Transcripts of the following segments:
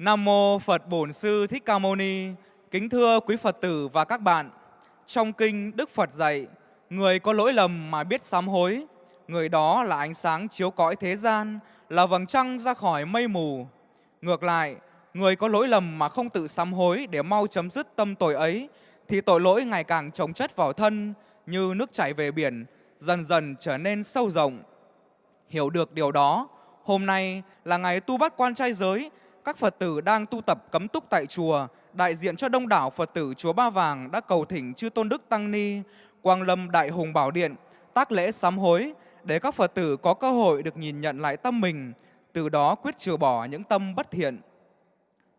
Nam mô Phật Bổn Sư Thích Ca Mâu Ni. Kính thưa quý Phật tử và các bạn. Trong kinh Đức Phật dạy, người có lỗi lầm mà biết sám hối, người đó là ánh sáng chiếu cõi thế gian, là vầng trăng ra khỏi mây mù. Ngược lại, người có lỗi lầm mà không tự sám hối để mau chấm dứt tâm tội ấy, thì tội lỗi ngày càng chồng chất vào thân như nước chảy về biển, dần dần trở nên sâu rộng. Hiểu được điều đó, hôm nay là ngày tu bắt quan trai giới, các Phật tử đang tu tập cấm túc tại chùa, đại diện cho đông đảo Phật tử chùa Ba Vàng đã cầu thỉnh chư Tôn Đức Tăng Ni, Quang Lâm Đại Hùng Bảo Điện, tác lễ sám hối để các Phật tử có cơ hội được nhìn nhận lại tâm mình, từ đó quyết trừ bỏ những tâm bất thiện.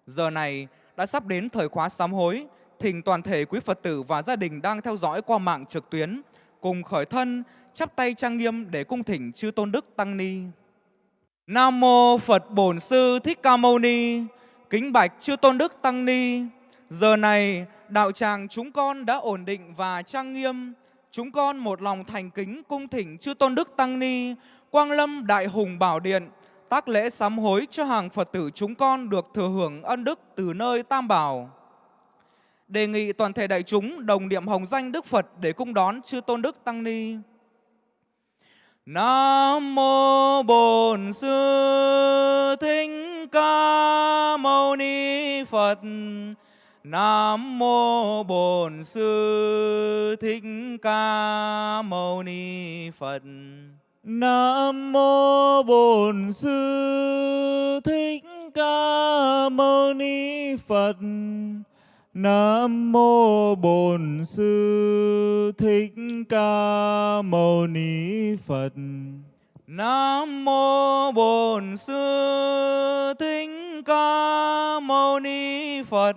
Giờ này đã sắp đến thời khóa sám hối, thỉnh toàn thể quý Phật tử và gia đình đang theo dõi qua mạng trực tuyến, cùng khởi thân, chắp tay trang nghiêm để cung thỉnh chư Tôn Đức Tăng Ni. Nam mô Phật Bổn Sư Thích Ca Mâu Ni. Kính bạch chư Tôn Đức Tăng Ni. Giờ này đạo tràng chúng con đã ổn định và trang nghiêm. Chúng con một lòng thành kính cung thỉnh chư Tôn Đức Tăng Ni, Quang Lâm Đại Hùng Bảo Điện, tác lễ sám hối cho hàng Phật tử chúng con được thừa hưởng ân đức từ nơi Tam Bảo. Đề nghị toàn thể đại chúng đồng niệm hồng danh Đức Phật để cung đón chư Tôn Đức Tăng Ni. Nam mô Bổn Sư Thích Ca Mâu Ni Phật. Nam mô Bổn Sư Thích Ca Mâu Ni Phật. Nam mô Bổn Sư Thích Ca Mâu Ni Phật. Nam mô Bổn Sư Thích Ca Mâu Ni Phật. Nam mô Bổn Sư Thích Ca Mâu Ni Phật.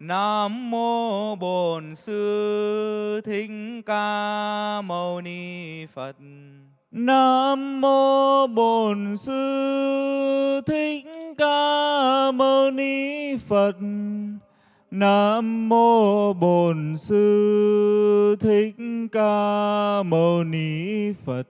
Nam mô Bổn Sư Thích Ca Mâu Ni Phật. Nam mô Bổn Sư Thích Ca Mâu Ni Phật. Nam mô Bổn Sư Thích Ca Mâu Ni Phật.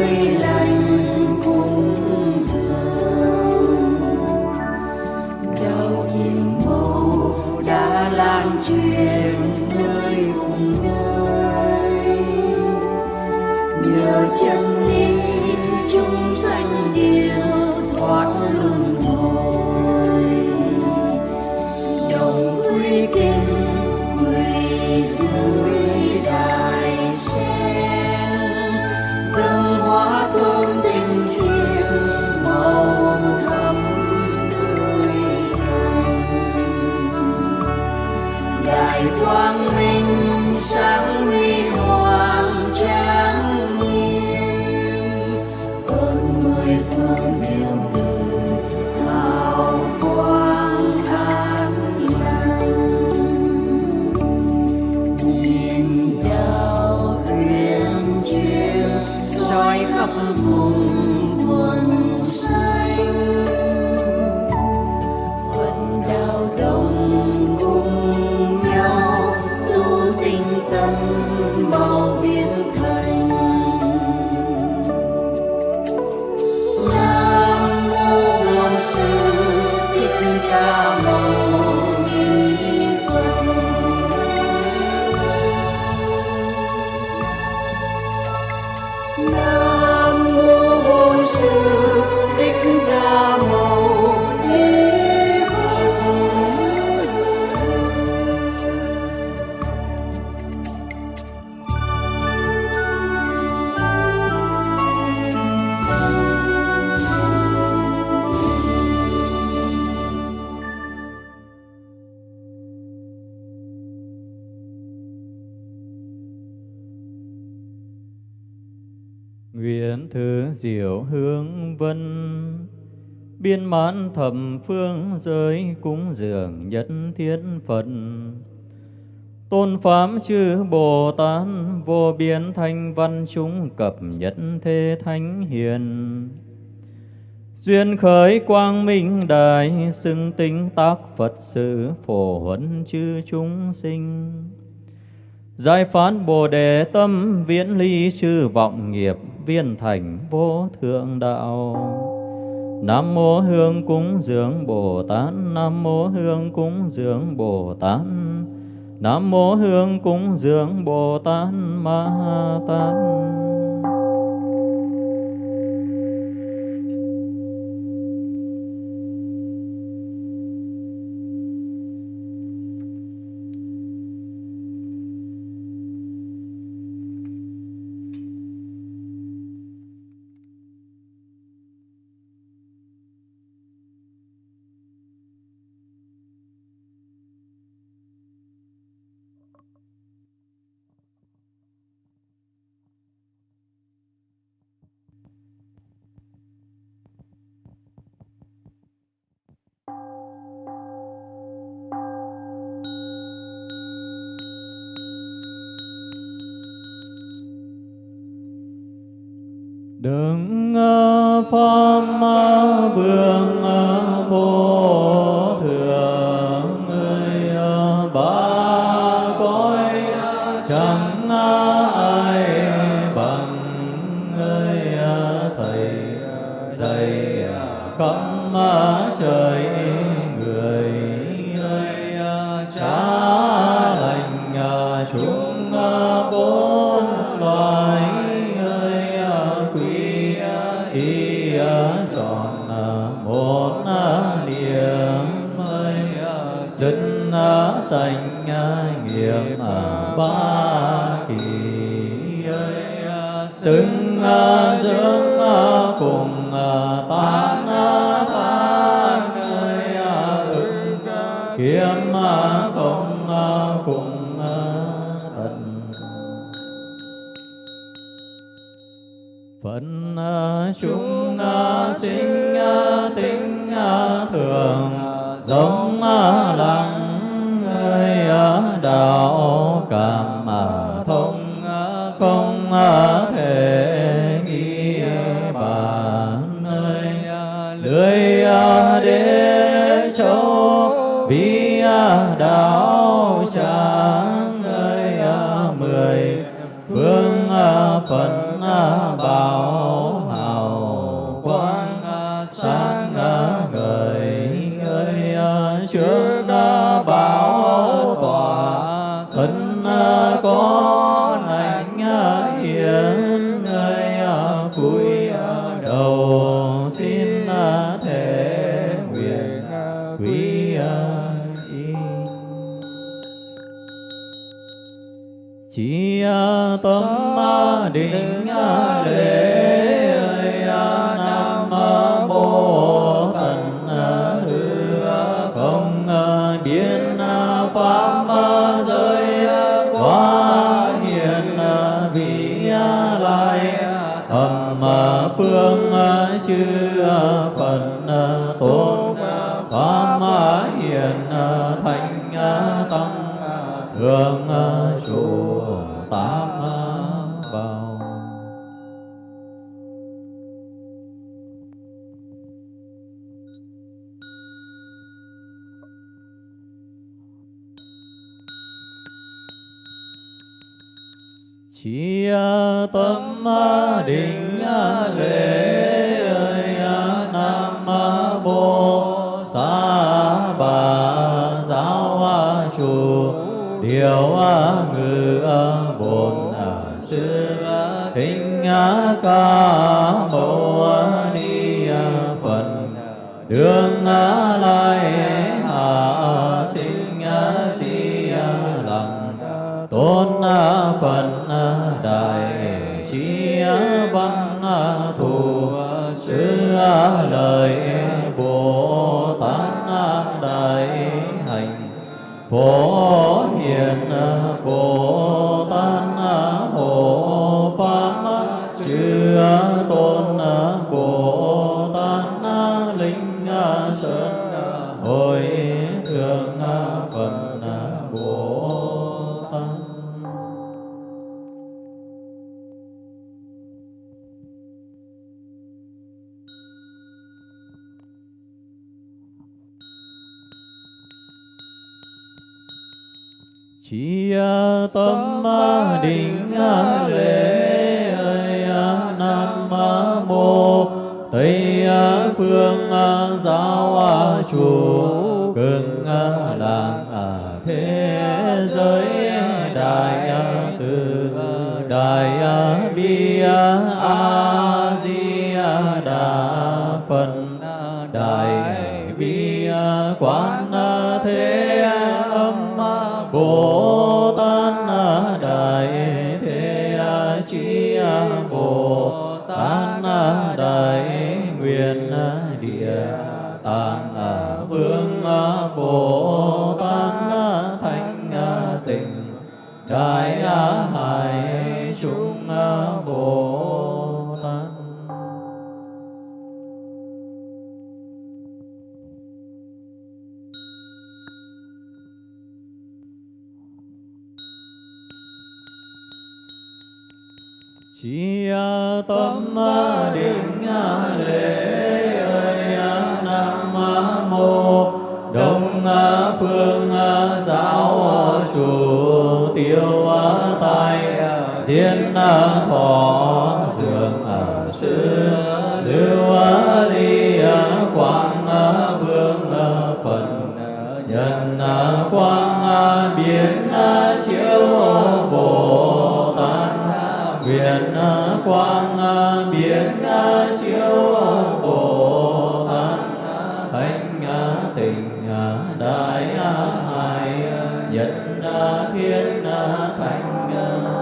glory amor. Thứ diệu hương vân. Biên mãn thập phương giới cúng dường nhất thiên Phật. Tôn Pháp chư Bồ Tát vô biên thanh văn chúng cập nhất thế thánh hiền. Duyên khởi quang minh đại xưng tinh tác Phật sự phổ huấn chư chúng sinh. Giải phán Bồ Đề tâm, viễn ly chư vọng nghiệp, viên thành vô thượng đạo. Nam mô Hương cúng dường Bồ Tát, Nam mô Hương cúng dường Bồ Tát, Nam mô Hương cúng dường Bồ Tát Ma Tát. Chúng à, bốn loài ơi à, quý à, y tròn một niệm ơi dân sanh nghiệp ba ca mâu ni phật. Đường la đại bi quán thế kiến thành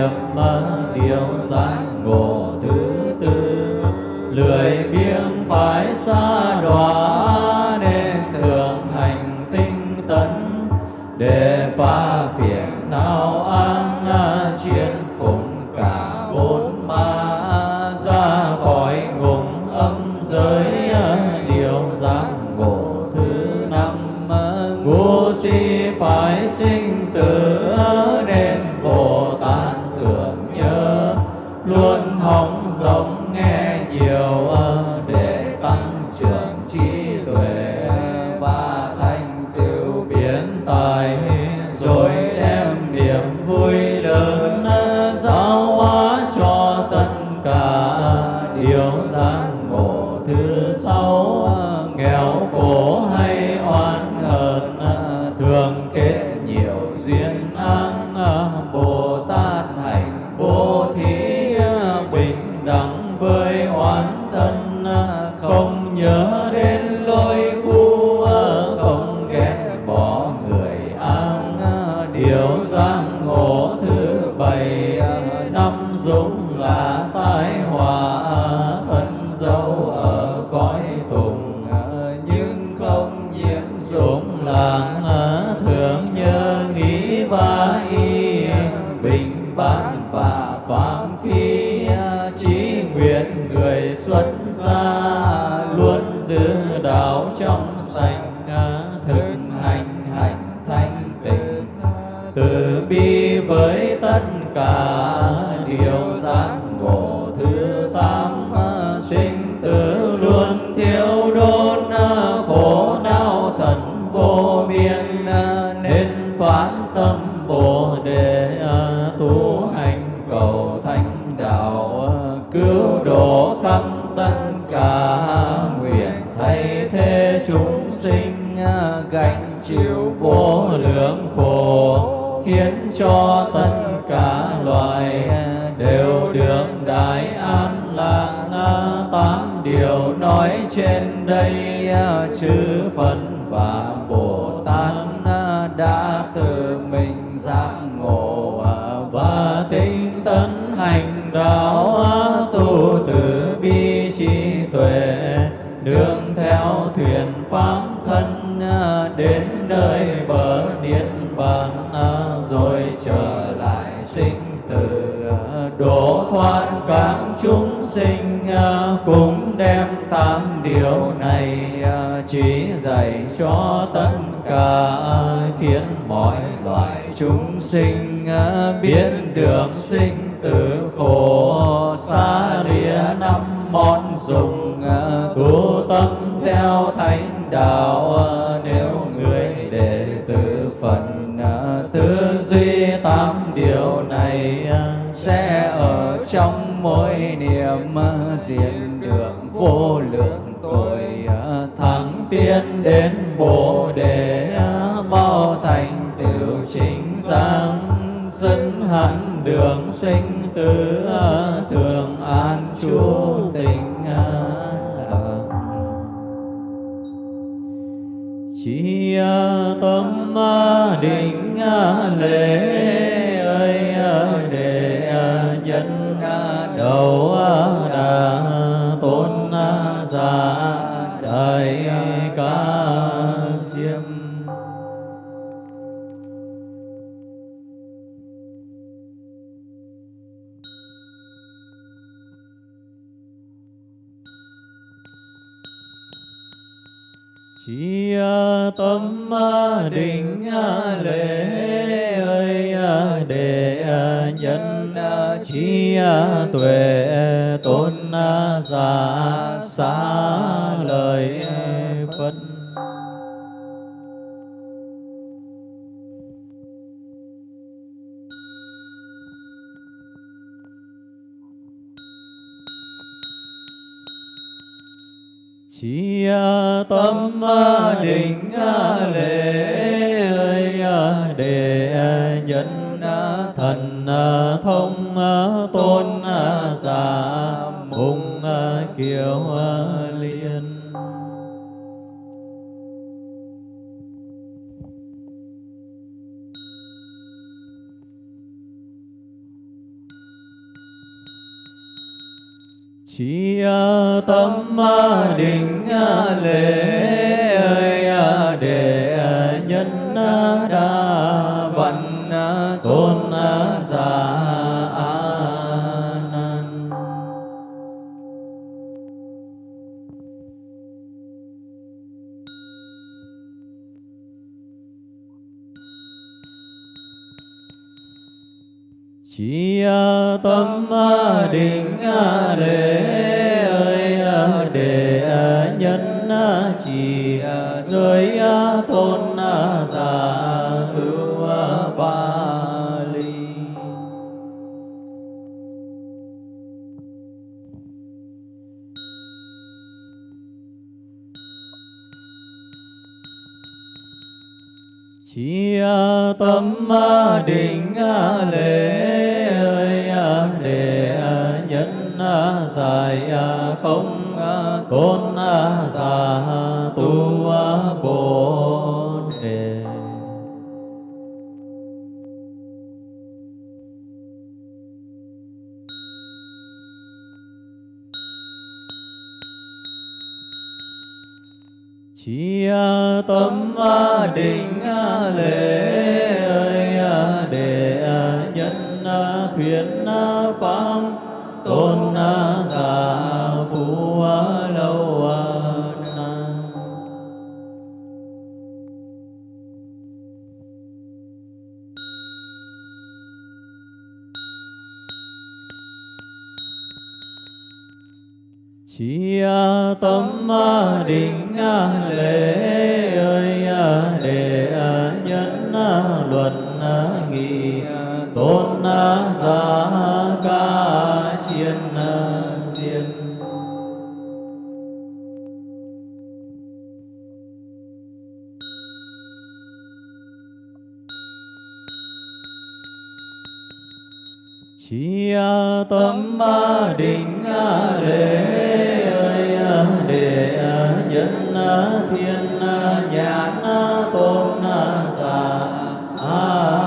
niệm điệu giác ngộ thứ tư lười dũng là tai họa thân dẫu ở cõi tùng. Ờ, nhưng không nhiễm dũng làng đường theo thuyền pháp thân à, đến nơi bờ niết bàn à, rồi trở lại sinh tử à, đổ thoát các chúng sinh cũng đem tám điều này chỉ dạy cho tất cả khiến mọi loài chúng sinh biết được sinh tử khổ. Xa lìa năm món dùng tu tâm theo thánh đạo, nếu người đệ tử phật tư duy tám điều này sẽ ở trong mỗi niệm diện được vô lượng tội thắng tiến đến bồ đề, mau thành tiểu chính giác dẫn hẳn đường sinh tử thường an chú tình. chi à, tâm à, định à, lễ ơi để dân đầu đà tôn giả đại ca diêm Chi tâm định lễ ơi để nhân chi tuệ tôn à, giả xá lời Chi tâm định lễ ơi để nhân thần thông tôn giả mùng kiều Chi tâm định lễ ơi để nhân đa văn tôn giả a nan. Chi tâm định lễ tâm định lễ ơi để nhân giải không tôn giả tu bồ đề. Chi tâm định thuyết pháp tôn giả phú lâu Chi tâm định lễ ơi à, để à, nhân à, luận nghị tôn giả ca chiên diên. Chi tâm định lễ ơi để nhân thiên nhãn tôn giả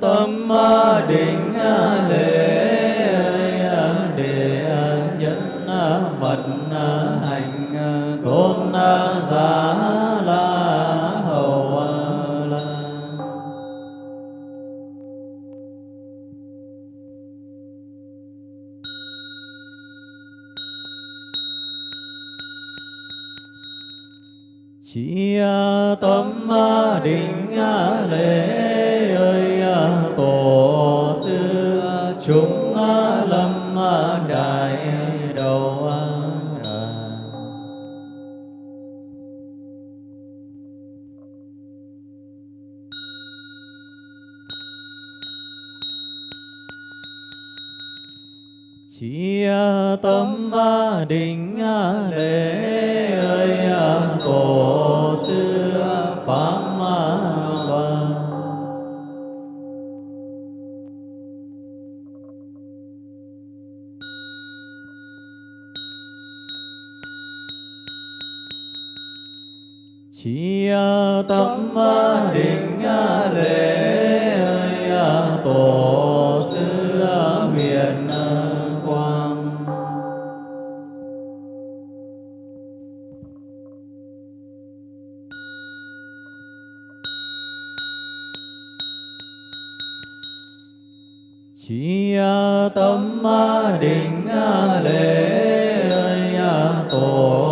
tâm định lệ. Chi tâm định lễ tổ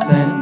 đại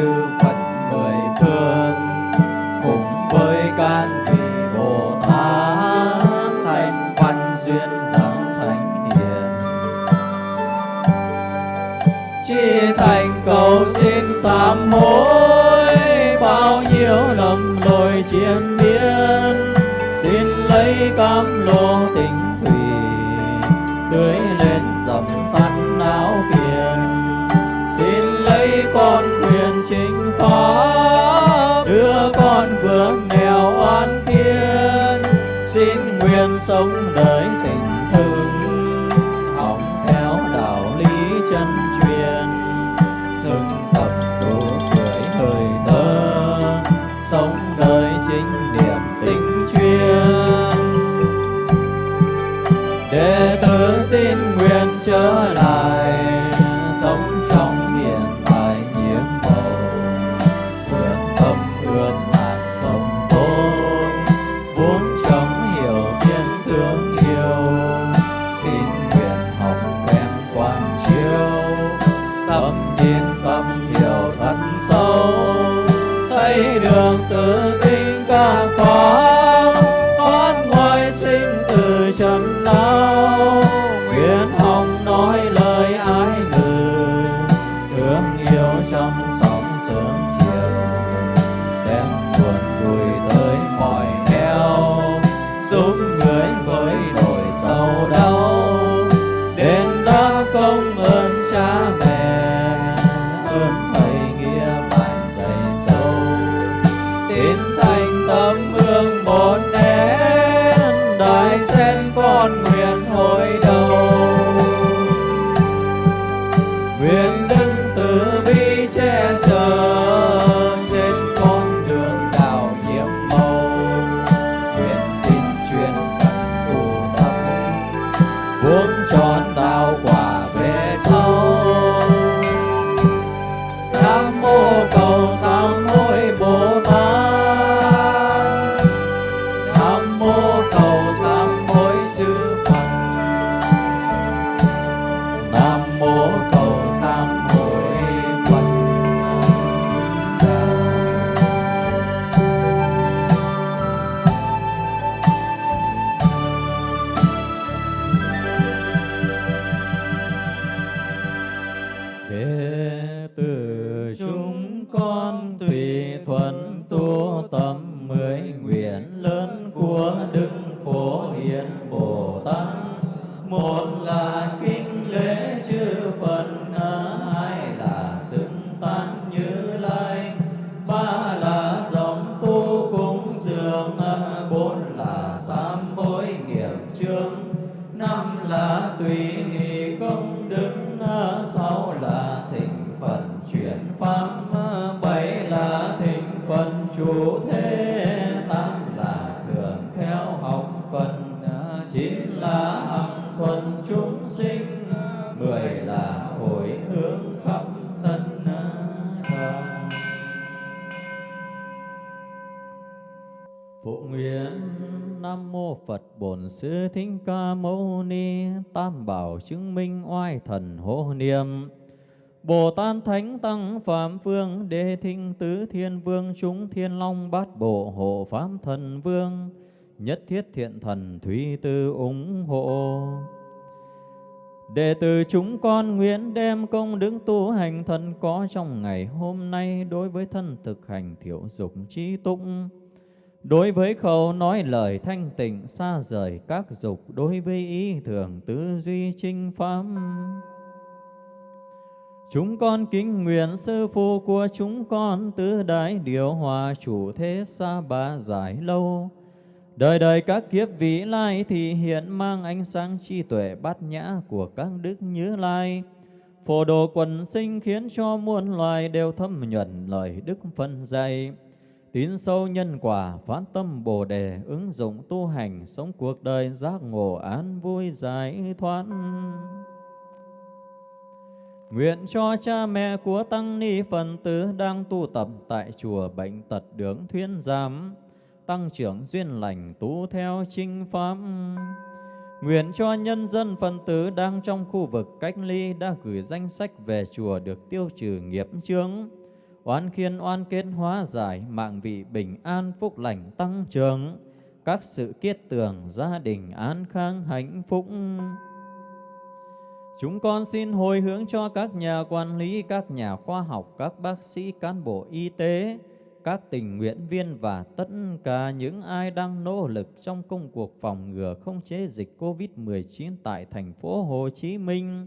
chư Phật mười phương, cùng với các vị Bồ Tát thành văn duyên giáo thánh hiền. Chi thành cầu xin sám hối tự tin các pháp tùy nghi công đức à, sáu là thịnh phần chuyển pháp à, bảy là thịnh phần chủ thế, tám là thường theo học phật à, chín là hằng thuần chúng sinh, mười là hồi hướng khắp tân đàn Phụ nguyện Nam Mô Phật Bổn Sư Thích Ca Mâu Ni, Tam Bảo chứng minh oai thần hộ niệm. Bồ Tát Thánh Tăng Phạm Phương Đề Thinh Tứ Thiên Vương, Chúng Thiên Long Bát Bộ Hộ Pháp Thần Vương, Nhất Thiết Thiện Thần Thủy Tư ủng hộ. Đệ tử chúng con nguyện đem công đức tu hành thân có trong ngày hôm nay đối với thân thực hành thiểu dục trí tụng. Đối với khẩu nói lời thanh tịnh, xa rời các dục, Đối với ý thường, tư duy trinh pháp Chúng con kính nguyện sư phụ của chúng con, Tứ đại điều hòa chủ thế xa ba giải lâu. Đời đời các kiếp vĩ lai thì hiện mang ánh sáng trí tuệ bát nhã của các đức như lai. Phổ độ quần sinh khiến cho muôn loài đều thâm nhuận lời đức phân dạy. Tín sâu nhân quả, phát tâm Bồ Đề, ứng dụng tu hành, sống cuộc đời giác ngộ an vui giải thoát. Nguyện cho cha mẹ của Tăng Ni Phần Tử đang tu tập tại chùa Bệnh Tật Đường Thuyên Giám, tăng trưởng duyên lành tu theo chinh pháp. Nguyện cho nhân dân phần tử đang trong khu vực cách ly đã gửi danh sách về chùa được tiêu trừ nghiệp chướng oán khiên oan kết hóa giải, mạng vị bình an phúc lành tăng trưởng, các sự kiết tường gia đình an khang hạnh phúc. Chúng con xin hồi hướng cho các nhà quản lý, các nhà khoa học, các bác sĩ, cán bộ y tế, các tình nguyện viên và tất cả những ai đang nỗ lực trong công cuộc phòng ngừa không chế dịch COVID-19 tại thành phố Hồ Chí Minh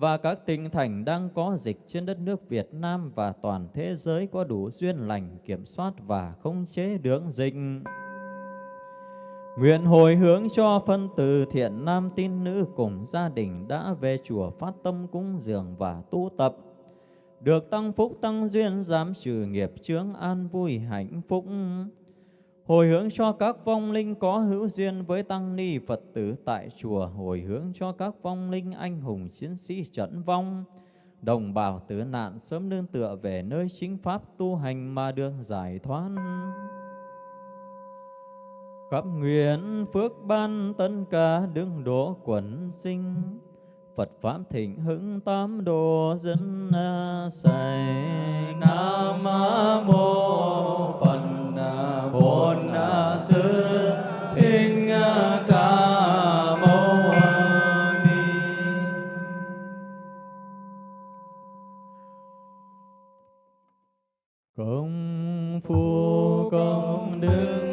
và các tỉnh thành đang có dịch trên đất nước Việt Nam và toàn thế giới có đủ duyên lành, kiểm soát và khống chế đường dịch. Nguyện hồi hướng cho phân từ thiện nam tín nữ cùng gia đình đã về chùa phát tâm cúng dường và tu tập. Được tăng phúc tăng duyên giảm trừ nghiệp chướng an vui hạnh phúc. Hồi hướng cho các vong linh có hữu duyên với tăng ni Phật tử tại chùa. Hồi hướng cho các vong linh anh hùng chiến sĩ trận vong. Đồng bào tử nạn sớm nương tựa về nơi chính pháp tu hành mà được giải thoát khắp nguyện phước ban tân ca đứng đỗ quần sinh Phật Pháp thịnh hưng tám đồ dân à, sài Nam mô Phật Bổn à, Sư Thích à, Ca Mâu à, Ni. Công phu công đức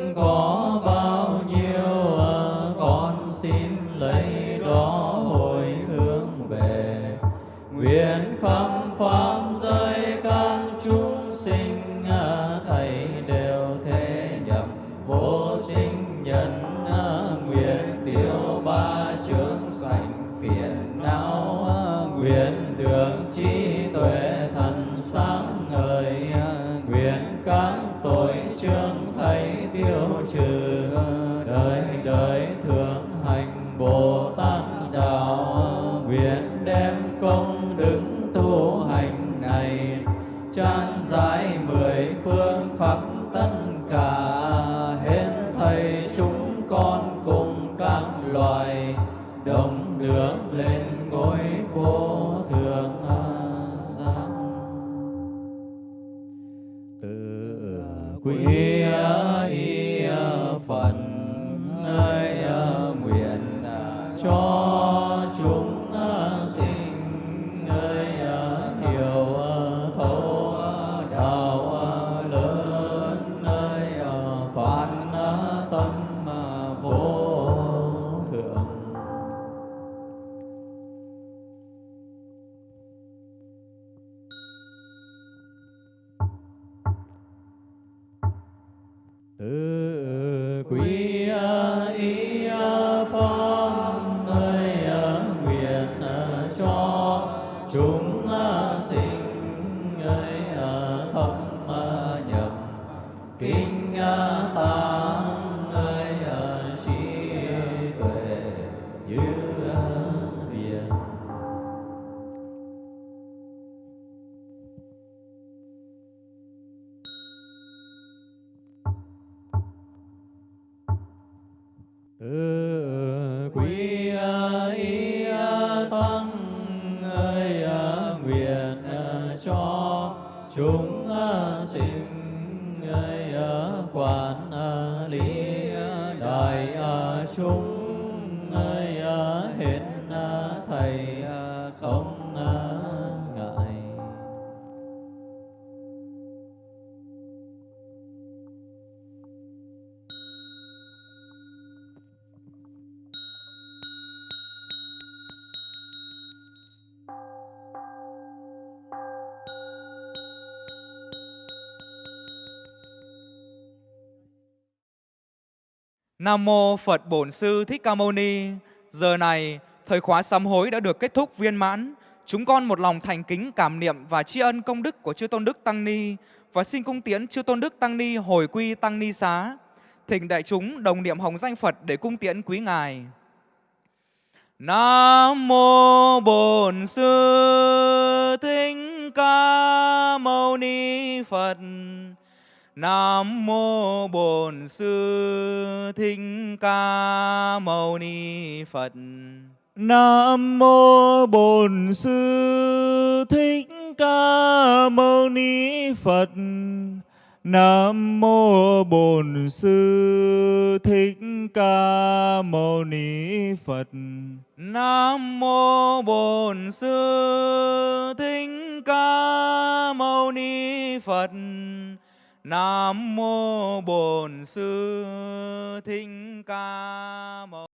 Nam mô Phật Bổn Sư Thích Ca Mâu Ni. Giờ này, thời khóa sám hối đã được kết thúc viên mãn. Chúng con một lòng thành kính cảm niệm và tri ân công đức của Chư Tôn Đức Tăng Ni và xin cung tiễn Chư Tôn Đức Tăng Ni hồi quy Tăng Ni xá. Thỉnh đại chúng đồng niệm hồng danh Phật để cung tiễn quý ngài. Nam mô Bổn Sư Thích Ca Mâu Ni Phật. Nam mô Bổn Sư Thích Ca Mâu Ni Phật. Nam mô Bổn Sư Thích Ca Mâu Ni Phật. Nam mô Bổn Sư Thích Ca Mâu Ni Phật. Nam mô Bổn Sư Thích Ca Mâu Ni Phật. Nam mô Bổn Sư Thích Ca Mâu